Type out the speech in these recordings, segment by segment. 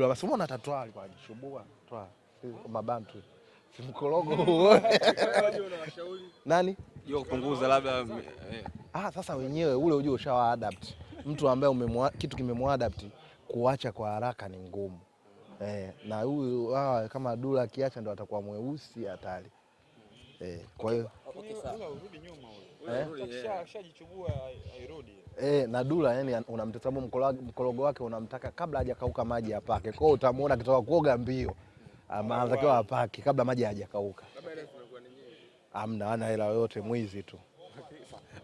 bwana, si umeona tatwa alikuwa anajishubua twa mabantu. Simkorogo nani? hiyo kupunguza labda eh, Ah, sasa wenyewe ule ujue ushawa adapt. Mtu ambaye umemwa, kitu kimemwadapt kuacha kwa haraka ni ngumu. Eh, na huyu ah, kama Dula akiacha ndo atakuwa mweusi hatari eh, kwa hiyo urudi nyuma huyo. Akishajichubua hairudi. Eh, na Dula yani unamtazama mkologo mkorogo wake unamtaka kabla hajakauka maji apake. Kwa hiyo utamuona akitoka kuoga mbio. Ama anatakiwa apake kabla maji hajakauka. Amna ana hela yoyote mwizi tu.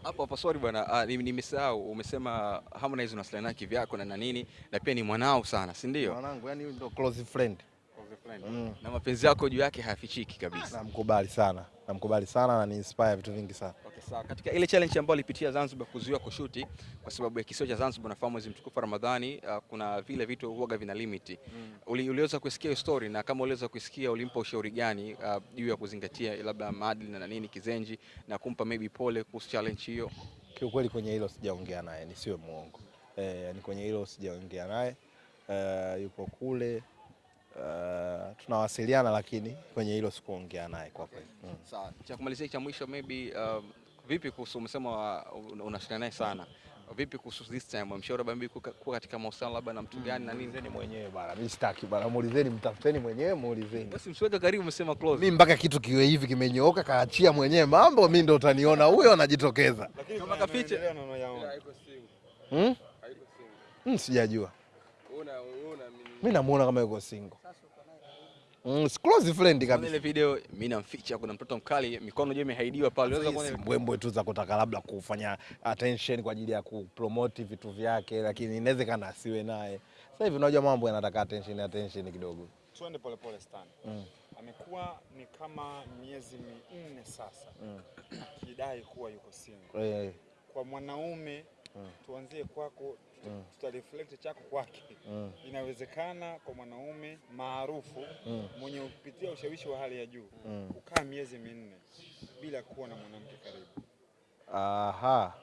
hapo hapo, sorry bwana, ah, nime- nimesahau. Umesema Harmonize unasiliana kivyako na na nini, na pia ni mwanao sana, si ndio? Mwanangu yani ndo close friend. Mm. Na mapenzi yako juu yake hayafichiki kabisa. Namkubali sana. Namkubali sana na ni inspire vitu vingi sana. Okay, sawa. Katika ile challenge ambayo alipitia Zanzibar kuzuiwa kushuti kwa sababu ya kisiwa cha Zanzibar, nafahamu mwezi mtukufu wa Ramadhani, uh, kuna vile vitu huaga vina limit mm. Uli, uliweza kusikia hiyo story na kama uliweza kusikia ulimpa ushauri gani juu uh, ya kuzingatia labda maadili na nini kizenji na kumpa maybe pole kuhusu challenge hiyo? Kiukweli kwenye hilo sijaongea naye, nisiwe muongo. Eh, yani kwenye hilo sijaongea naye. uh, yupo kule. Uh, tunawasiliana lakini kwenye hilo sikuongea naye kwa kweli. Okay. Mm. Sawa. Cha kumalizia cha mwisho maybe uh, vipi kuhusu umesema uh, unashirikiana naye sana. Vipi kuhusu this time mshauri labda kuwa katika mahusiano labda na mtu gani na nini? Ni mwenyewe bana, mimi sitaki bana, muulizeni, mtafuteni mwenyewe, muulizeni. Basi msiweke karibu, msema close. Mimi mpaka kitu kiwe hivi kimenyooka, kaachia mwenyewe mambo, mimi ndo utaniona huyo anajitokeza. Lakini Kama kafiche. maendeleo na unayaona. Hmm? Hmm, sijajua. Mimi namuona kama yuko single. Mm, close friend kabisa. ile video mimi namficha, kuna mtoto mkali, mikono je imehaidiwa pale. Unaweza kuona mbwembwe tu za kutaka labda kufanya attention kwa ajili ya kupromote vitu vyake, lakini inawezekana asiwe naye. Sasa hivi unajua mambo yanataka attention attention kidogo. Twende polepole Stan. Mm. Amekuwa ni kama miezi minne sasa Mm. akidai kuwa yuko single. Eh, Kwa mwanaume Mm. tuanzie kwako, Mm. tutareflect chako kwake. mm, Inawezekana kwa mwanaume maarufu mm, mwenye kupitia ushawishi wa hali ya juu mm. kukaa miezi minne bila kuwa na mwanamke karibu. Aha.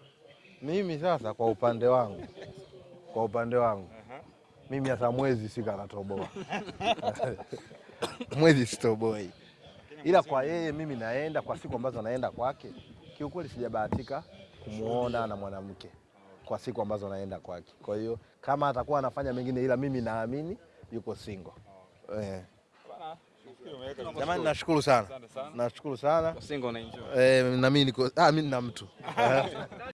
Mimi sasa kwa upande wangu, kwa upande wangu Aha. mimi hata mwezi sikanatoboa mwezi sitoboi, ila kwa yeye mimi naenda kwa siku ambazo naenda kwake, kiukweli sijabahatika kumuona na mwanamke kwa siku ambazo naenda kwake. Kwa hiyo kama atakuwa anafanya mengine, ila mimi naamini yuko single. Eh. Jamani, nashukuru sana, sana. nashukuru sana single na enjoy. eh, na mimi niko ah, mimi nina mtu